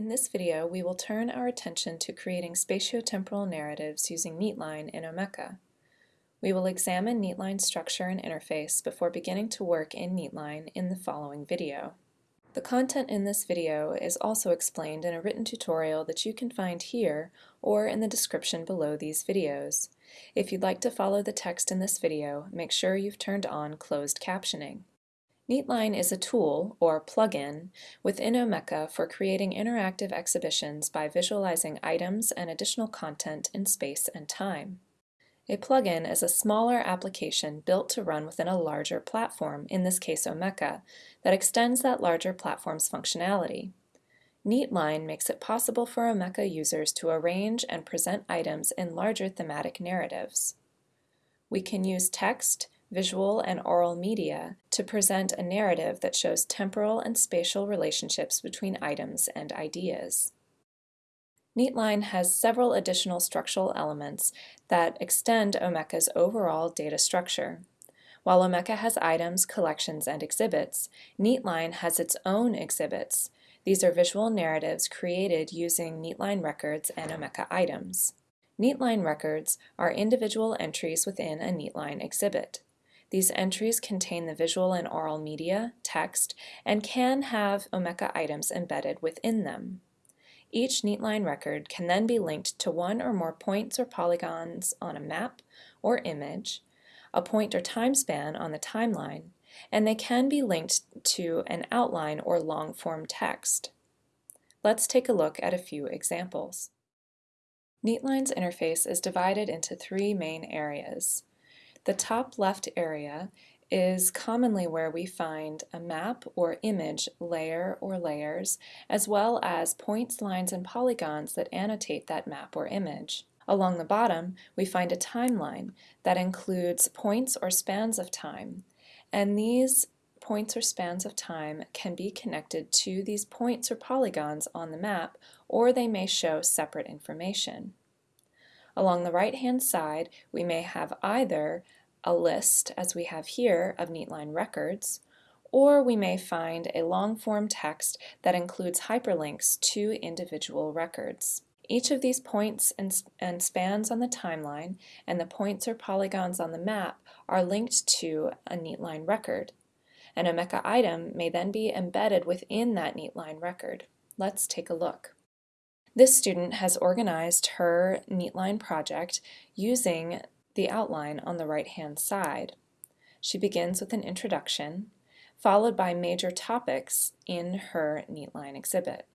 In this video, we will turn our attention to creating spatiotemporal narratives using Neatline in Omeka. We will examine Neatline's structure and interface before beginning to work in Neatline in the following video. The content in this video is also explained in a written tutorial that you can find here or in the description below these videos. If you'd like to follow the text in this video, make sure you've turned on closed captioning. Neatline is a tool, or plugin, within Omeka for creating interactive exhibitions by visualizing items and additional content in space and time. A plugin is a smaller application built to run within a larger platform, in this case Omeka, that extends that larger platform's functionality. Neatline makes it possible for Omeka users to arrange and present items in larger thematic narratives. We can use text, visual, and oral media to present a narrative that shows temporal and spatial relationships between items and ideas. Neatline has several additional structural elements that extend Omeka's overall data structure. While Omeka has items, collections, and exhibits, Neatline has its own exhibits. These are visual narratives created using Neatline records and Omeka items. Neatline records are individual entries within a Neatline exhibit. These entries contain the visual and oral media, text, and can have Omeka items embedded within them. Each Neatline record can then be linked to one or more points or polygons on a map or image, a point or time span on the timeline, and they can be linked to an outline or long-form text. Let's take a look at a few examples. Neatline's interface is divided into three main areas. The top left area is commonly where we find a map or image layer or layers, as well as points, lines, and polygons that annotate that map or image. Along the bottom, we find a timeline that includes points or spans of time, and these points or spans of time can be connected to these points or polygons on the map, or they may show separate information. Along the right-hand side, we may have either a list, as we have here, of Neatline records, or we may find a long-form text that includes hyperlinks to individual records. Each of these points and, and, spans on the timeline and the points or polygons on the map are linked to a Neatline record. An Omeka item may then be embedded within that Neatline record. Let's take a look. This student has organized her Neatline project using the outline on the right-hand side. She begins with an introduction, followed by major topics in her Neatline exhibit.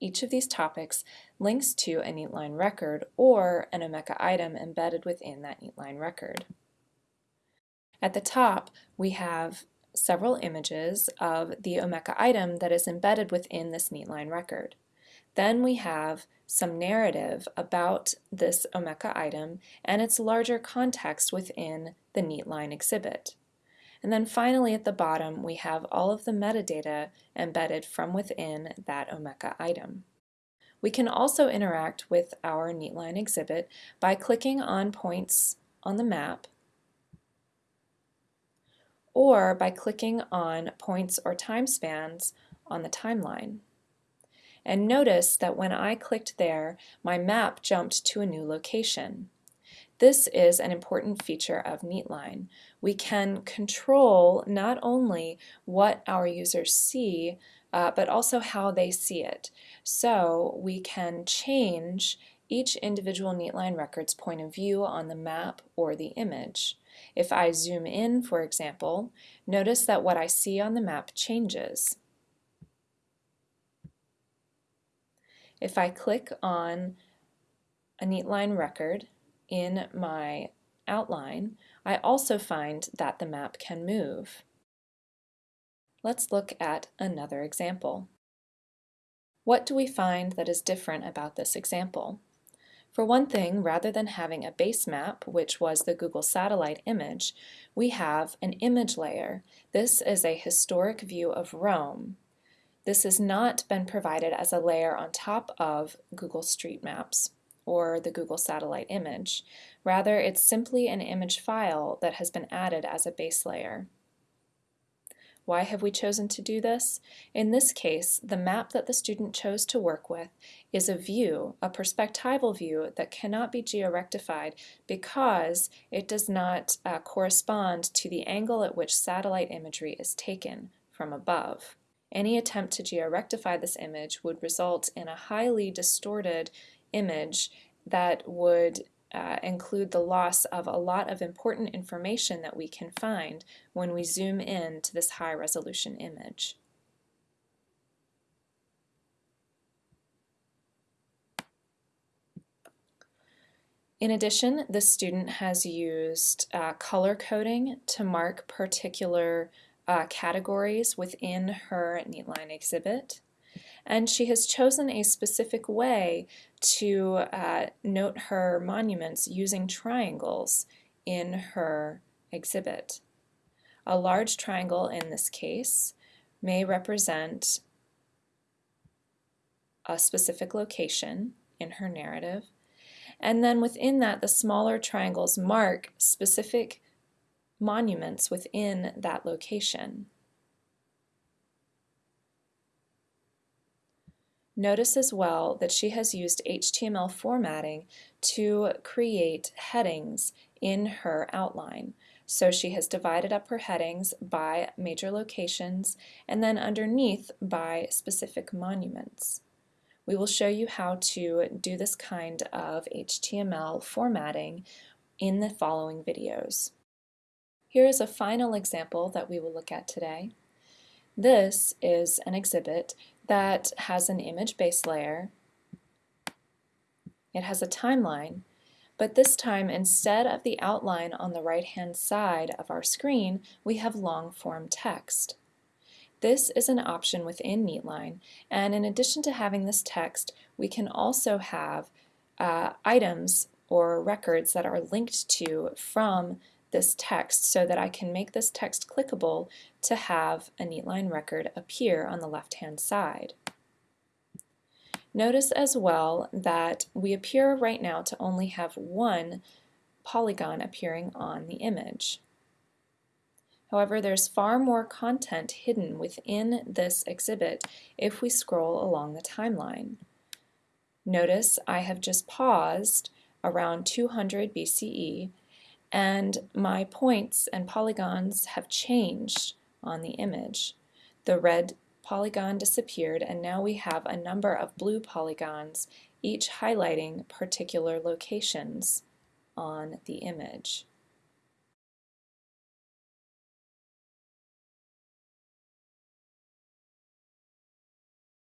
Each of these topics links to a Neatline record or an Omeka item embedded within that Neatline record. At the top, we have several images of the Omeka item that is embedded within this Neatline record. Then we have some narrative about this Omeka item and its larger context within the Neatline exhibit. And then finally at the bottom we have all of the metadata embedded from within that Omeka item. We can also interact with our Neatline exhibit by clicking on points on the map or by clicking on points or time spans on the timeline. And notice that when I clicked there, my map jumped to a new location. This is an important feature of Neatline. We can control not only what our users see, uh, but also how they see it. So we can change each individual Neatline record's point of view on the map or the image. If I zoom in, for example, notice that what I see on the map changes. If I click on a Neatline record in my outline, I also find that the map can move. Let's look at another example. What do we find that is different about this example? For one thing, rather than having a base map, which was the Google satellite image, we have an image layer. This is a historic view of Rome. This has not been provided as a layer on top of Google Street Maps or the Google satellite image. Rather, it's simply an image file that has been added as a base layer. Why have we chosen to do this? In this case, the map that the student chose to work with is a view, a perspectival view that cannot be georectified because it does not uh, correspond to the angle at which satellite imagery is taken from above. Any attempt to georectify this image would result in a highly distorted image that would uh, include the loss of a lot of important information that we can find when we zoom in to this high resolution image. In addition, the student has used uh, color coding to mark particular uh, categories within her Neatline exhibit and she has chosen a specific way to uh, note her monuments using triangles in her exhibit. A large triangle in this case may represent a specific location in her narrative, and then within that the smaller triangles mark specific monuments within that location. Notice as well that she has used HTML formatting to create headings in her outline. So she has divided up her headings by major locations and then underneath by specific monuments. We will show you how to do this kind of HTML formatting in the following videos. Here is a final example that we will look at today. This is an exhibit that has an image base layer. It has a timeline, but this time instead of the outline on the right hand side of our screen, we have long form text. This is an option within Neatline, and in addition to having this text, we can also have uh, items or records that are linked to from this text so that I can make this text clickable to have a Neatline record appear on the left-hand side. Notice as well that we appear right now to only have one polygon appearing on the image. However, there's far more content hidden within this exhibit if we scroll along the timeline. Notice I have just paused around 200 BCE and my points and polygons have changed on the image. The red polygon disappeared and now we have a number of blue polygons each highlighting particular locations on the image.